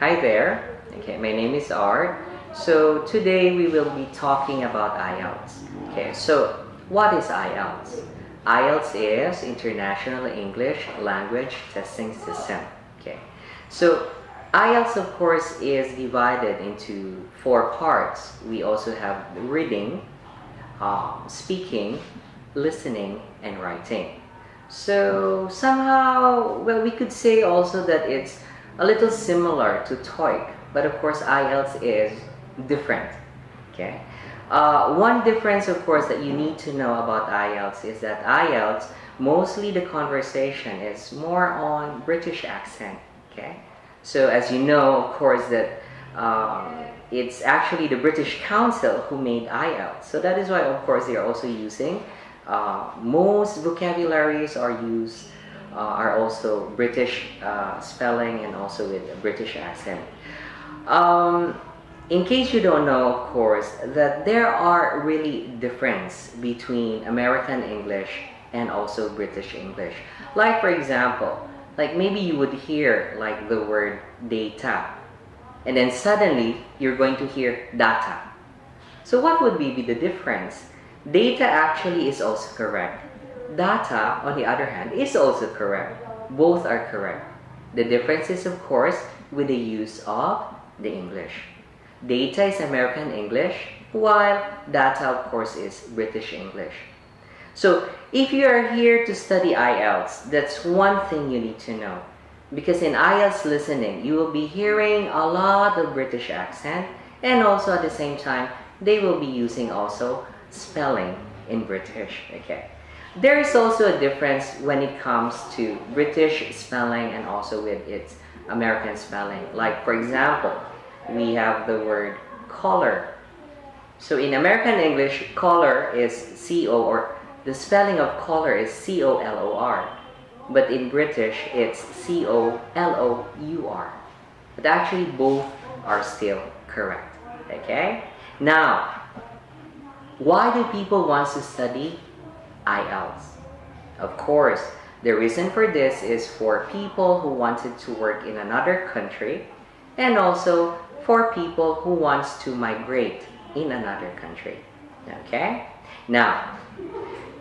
Hi there. Okay, my name is Art. So today we will be talking about IELTS. Okay, so what is IELTS? IELTS is International English Language Testing System. Okay, so IELTS of course is divided into four parts. We also have reading, um, speaking, listening, and writing. So somehow, well, we could say also that it's a little similar to TOEIC, but of course IELTS is different. Okay. Uh, one difference, of course, that you need to know about IELTS is that IELTS, mostly the conversation is more on British accent. Okay. So as you know, of course, that um, it's actually the British Council who made IELTS. So that is why, of course, they are also using uh, most vocabularies are used are also British uh, spelling and also with a British accent. Um, in case you don't know, of course, that there are really difference between American English and also British English. Like for example, like maybe you would hear like the word data and then suddenly you're going to hear data. So what would be the difference? Data actually is also correct. Data, on the other hand, is also correct. Both are correct. The difference is, of course, with the use of the English. Data is American English, while data, of course, is British English. So, if you are here to study IELTS, that's one thing you need to know. Because in IELTS listening, you will be hearing a lot of British accent, and also at the same time, they will be using also spelling in British, okay? There is also a difference when it comes to British spelling and also with its American spelling. Like for example, we have the word color. So in American English, color is C-O or the spelling of color is C-O-L-O-R. But in British, it's C-O-L-O-U-R. But actually both are still correct. Okay? Now, why do people want to study IELTS? Of course, the reason for this is for people who wanted to work in another country and also for people who wants to migrate in another country. Okay? Now,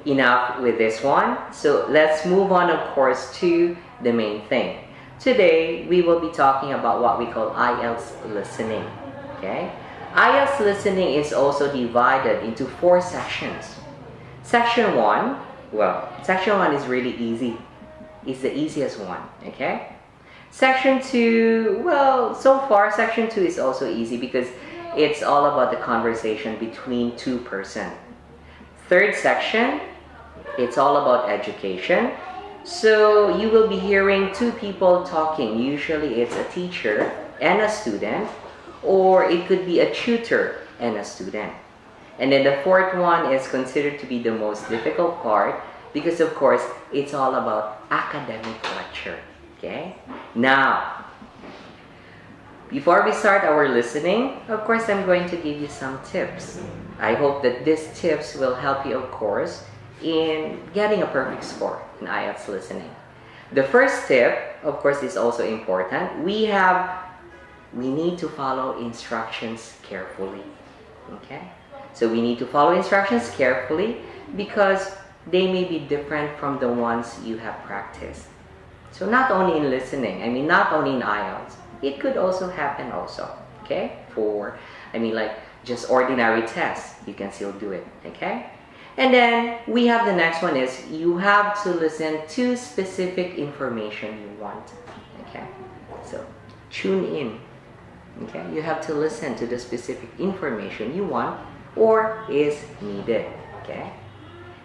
enough with this one. So let's move on, of course, to the main thing. Today, we will be talking about what we call IELTS listening. Okay? IELTS listening is also divided into four sections. Section 1, well, section 1 is really easy. It's the easiest one, okay? Section 2, well, so far section 2 is also easy because it's all about the conversation between two person. Third section, it's all about education. So you will be hearing two people talking. Usually it's a teacher and a student or it could be a tutor and a student. And then the fourth one is considered to be the most difficult part because of course it's all about academic lecture. Okay? Now, before we start our listening, of course I'm going to give you some tips. I hope that these tips will help you of course in getting a perfect score in IELTS listening. The first tip, of course, is also important. We have we need to follow instructions carefully. Okay? So we need to follow instructions carefully because they may be different from the ones you have practiced. So not only in listening, I mean not only in IELTS, it could also happen also, okay? For, I mean like just ordinary tests, you can still do it, okay? And then we have the next one is you have to listen to specific information you want, okay? So tune in okay you have to listen to the specific information you want or is needed okay?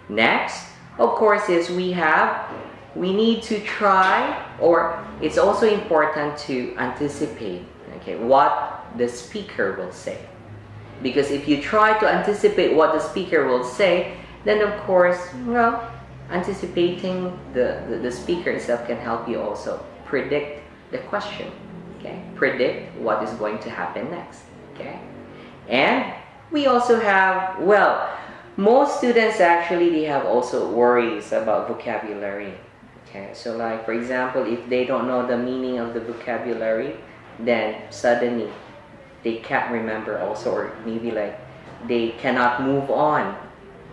Next of course is we have we need to try or it's also important to anticipate okay what the speaker will say. Because if you try to anticipate what the speaker will say then of course well anticipating the, the, the speaker itself can help you also predict the question okay? Predict what is going to happen next okay? And we also have well most students actually they have also worries about vocabulary okay so like for example if they don't know the meaning of the vocabulary then suddenly they can't remember also or maybe like they cannot move on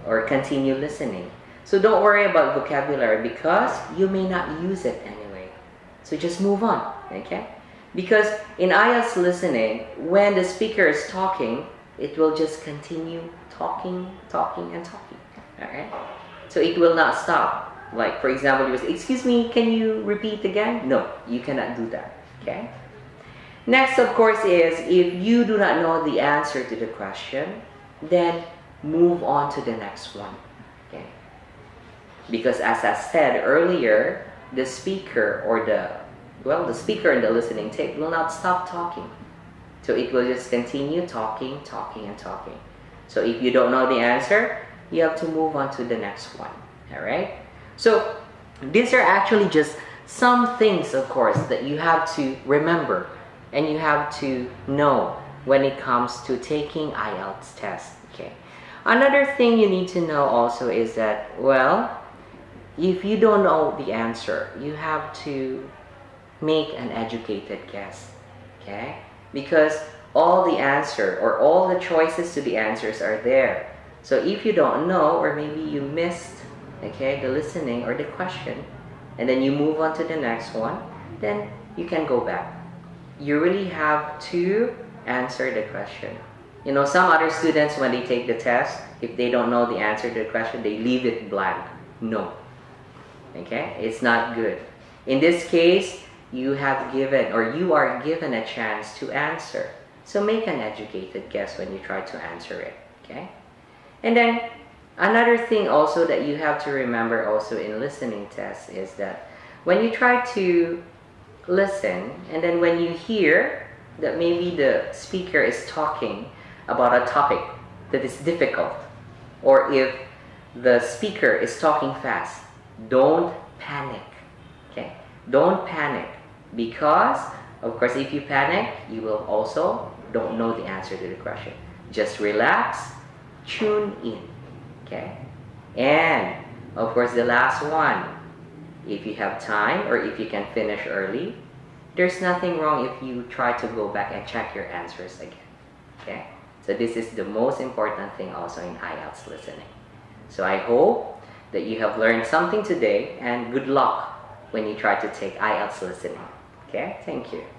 or continue listening. So don't worry about vocabulary because you may not use it anyway. So just move on, okay? Because in IELTS listening, when the speaker is talking, it will just continue talking, talking, and talking. Alright? So it will not stop. Like for example, you was, excuse me, can you repeat again? No, you cannot do that. Okay? Next, of course, is if you do not know the answer to the question, then move on to the next one. Okay? Because as I said earlier, the speaker or the well, the speaker in the listening tape will not stop talking. So it will just continue talking, talking, and talking. So if you don't know the answer, you have to move on to the next one. All right? So these are actually just some things, of course, that you have to remember and you have to know when it comes to taking IELTS test. Okay. Another thing you need to know also is that, well, if you don't know the answer, you have to make an educated guess. Okay? Because all the answer or all the choices to the answers are there. So if you don't know or maybe you missed okay, the listening or the question and then you move on to the next one, then you can go back. You really have to answer the question. You know, some other students, when they take the test, if they don't know the answer to the question, they leave it blank. No. Okay? It's not good. In this case, you have given or you are given a chance to answer. So make an educated guess when you try to answer it. Okay? And then another thing also that you have to remember also in listening tests is that when you try to listen and then when you hear that maybe the speaker is talking about a topic that is difficult or if the speaker is talking fast, don't panic. Okay? Don't panic because of course if you panic, you will also don't know the answer to the question. Just relax, tune in. Okay? And of course the last one, if you have time or if you can finish early, there's nothing wrong if you try to go back and check your answers again. Okay? So this is the most important thing also in IELTS listening. So I hope that you have learned something today and good luck when you try to take IELTS listening. Okay? Thank you.